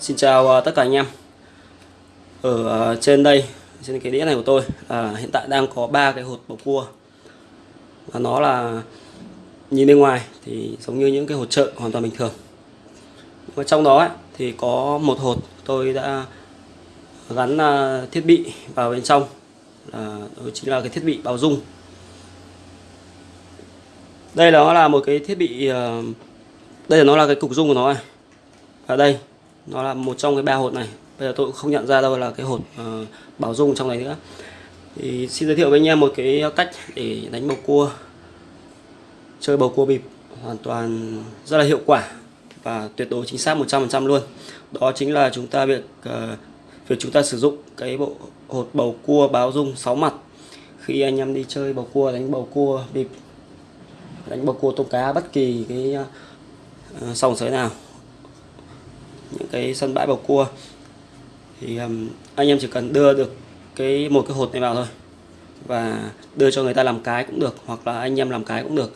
Xin chào à, tất cả anh em. Ở à, trên đây Trên cái đĩa này của tôi à, Hiện tại đang có ba cái hột bầu cua. Và nó là Nhìn bên ngoài thì giống như những cái hột chợ hoàn toàn bình thường. Và trong đó ấy, thì có một hột tôi đã gắn à, thiết bị vào bên trong là đó chính là cái thiết bị báo dung đây đó là một cái thiết bị đây là nó là cái cục dung của nó này. Ở đây nó là một trong cái ba hột này. Bây giờ tôi cũng không nhận ra đâu là cái hột uh, bảo dung trong này nữa. Thì xin giới thiệu với anh em một cái cách để đánh bầu cua chơi bầu cua bịp hoàn toàn rất là hiệu quả và tuyệt đối chính xác 100% luôn. Đó chính là chúng ta việc uh, việc chúng ta sử dụng cái bộ hột bầu cua báo dung 6 mặt. Khi anh em đi chơi bầu cua đánh bầu cua bịp đánh bầu cua tôm cá bất kỳ cái uh, sòng sới nào cái sân bãi bầu cua. Thì um, anh em chỉ cần đưa được cái một cái hột này vào thôi và đưa cho người ta làm cái cũng được hoặc là anh em làm cái cũng được.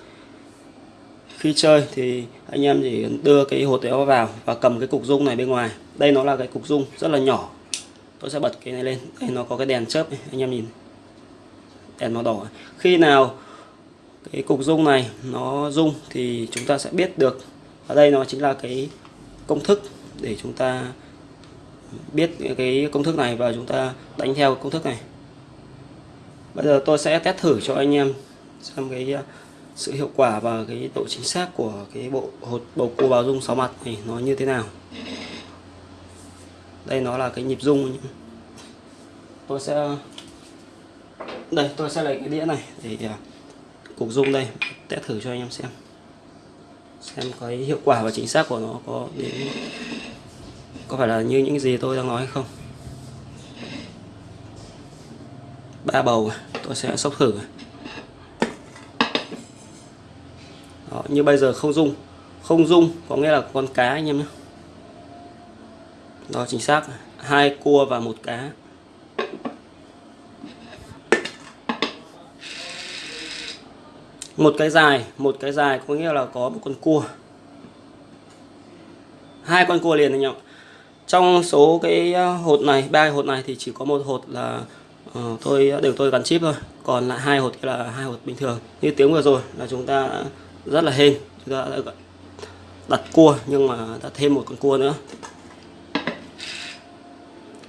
Khi chơi thì anh em chỉ đưa cái hột đó vào và cầm cái cục dung này bên ngoài. Đây nó là cái cục dung rất là nhỏ. Tôi sẽ bật cái này lên. Đây nó có cái đèn chớp này. anh em nhìn. Đèn màu đỏ. Khi nào cái cục dung này nó rung thì chúng ta sẽ biết được. Ở đây nó chính là cái công thức để chúng ta biết cái công thức này và chúng ta đánh theo công thức này. Bây giờ tôi sẽ test thử cho anh em xem cái à, sự hiệu quả và cái độ chính xác của cái bộ hột, bầu cua báo dung 6 mặt này nó như thế nào. Đây nó là cái nhịp dung. tôi sẽ, đây, tôi sẽ lấy cái đĩa này để à, cục dung đây, test thử cho anh em xem xem cái hiệu quả và chính xác của nó có đến có phải là như những gì tôi đang nói hay không. Ba bầu tôi sẽ sốc thử. Đó, như bây giờ không dung không dung có nghĩa là con cá anh em nhé. Đó chính xác. Hai cua và một cá. Một cái dài một cái dài có nghĩa là có một con cua. Hai con cua liền anh em trong số cái ờ, hột này ba hột này thì chỉ có một hột là ờ, uh, tôi đều tôi gắn chip thôi. Còn lại hai hột kia là hai hột bình thường. Như tiếng vừa rồi là chúng ta rất là hên. Chúng ta đã đặt cua nhưng mà đã thêm một con cua nữa.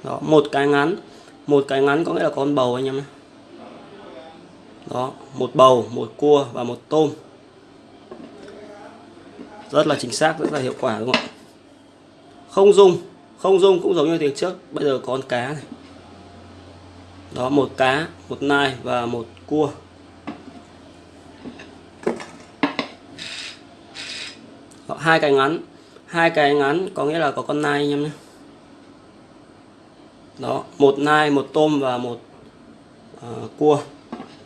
Đó một cái ngắn. Một cái ngắn có nghĩa là con bầu anh em nhé đó một bầu một cua và một tôm. Rất là chính xác rất là hiệu quả đúng không ạ? Không dung không dung cũng giống như tiếng trước. Bây giờ có con cá này. Đó một cá một nai và một cua. Đó, hai cái ngắn. Hai cái ngắn có nghĩa là có con nai anh em nhé. Đó một nai một tôm và một uh, cua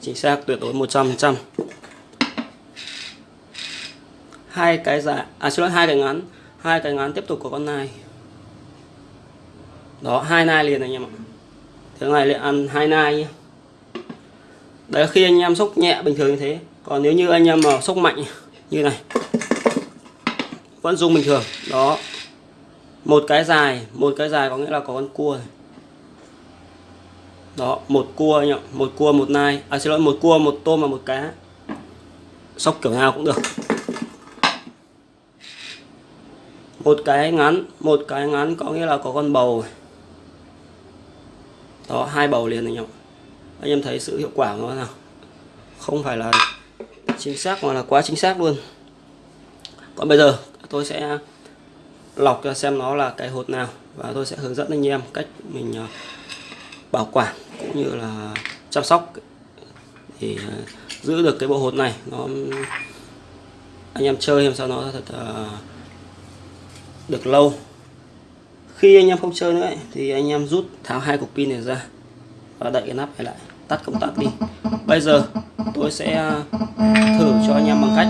chính xác, tuyệt đối 100% hai cái dài à xin lỗi, hai cái ngắn. Hai cái ngắn tiếp tục của con này đó, hai nai liền anh em ạ. Thế này lại ăn hai nai nhé đấy, khi anh em sốc nhẹ bình thường như thế, còn nếu như anh em mà sốc mạnh như này, vẫn dùng bình thường. Đó. Một cái dài, một cái dài có nghĩa là có con cua này đó, một cua anh ạ, một cua, một nai. À xin lỗi, một cua, một tôm và một cá. Sóc kiểu nào cũng được. Một cái ngắn, một cái ngắn có nghĩa là có con bầu đó, hai bầu liền anh em anh em thấy sự hiệu quả của nó nào? Không phải là chính xác mà là quá chính xác luôn. Còn bây giờ, tôi sẽ lọc cho xem nó là cái hột nào và tôi sẽ hướng dẫn anh em cách mình à, bảo quản cũng như là chăm sóc. Để ờ, giữ được cái bộ hột này nó anh em chơi làm sao nó thật uh, được lâu. Khi anh em không chơi nữa ấy, thì anh em rút tháo hai cục pin này ra và đậy cái nắp này lại tắt công tắc đi. Bây giờ tôi sẽ ờ, thử cho anh em bằng cách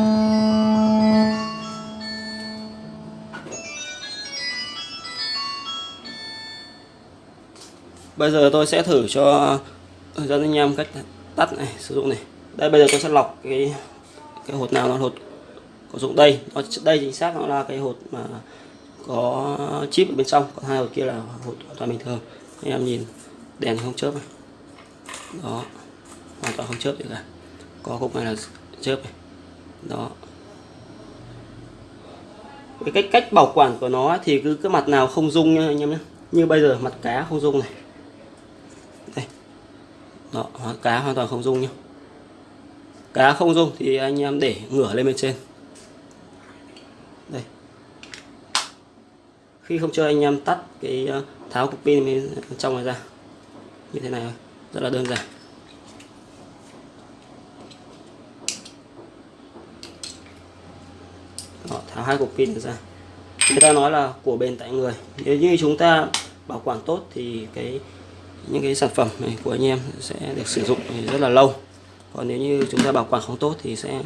bây giờ tôi sẽ thử cho hướng dẫn anh em cách tắt này, sử dụng này. Đây, bây giờ tôi sẽ lọc cái cái hột nào nó hột có dụng đây. Nó đây chính xác nó là cái hột mà có chip ở bên trong, còn hai hột kia là hột hoàn toàn bình thường. Anh em nhìn, đèn không chớp này. Đó, hoàn toàn không chớp gì cả. Có khúc này là chớp này. Đó. Cái cách cách bảo quản của nó thì cứ cái mặt nào không dung nha anh em nhé như bây giờ mặt cá không dung này đây. Đó cá hoàn toàn không rung nhá. Cá không rung thì anh em để ngửa lên bên trên. Đây. Khi không chơi anh em tắt cái ờ, tháo cục pin bên trong này ra như thế này thôi. Rất là đơn giản. Đó, tháo hai cục pin ra. Người ta nói là của bền tại người. Nếu như chúng ta bảo quản tốt thì cái những cái sản phẩm này của anh em sẽ được sử dụng rất là lâu. Còn nếu như chúng ta bảo quản không tốt thì sẽ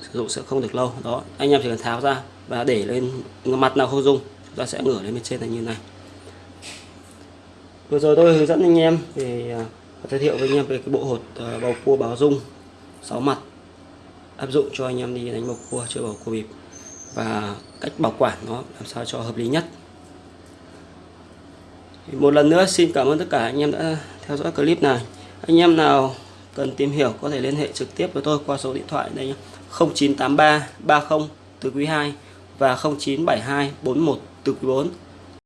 sử dụng sẽ không được lâu. Đó, anh em chỉ cần tháo ra và để lên mặt nào không dung chúng ta sẽ ngửa lên bên trên là như này. Vừa rồi tôi hướng dẫn anh em về à, giới thiệu với anh em về cái bộ hột à, bầu cua báo dung 6 mặt, áp dụng cho anh em đi đánh bầu cua, chơi bầu cua bịp và cách bảo quản nó làm sao cho hợp lý nhất một lần nữa xin cảm ơn tất cả anh em đã theo dõi clip này. Anh em nào cần tìm hiểu có thể liên hệ trực tiếp với tôi qua số điện thoại đây nhé. 0983 30 từ quý 2 và 0972 41 từ quý 4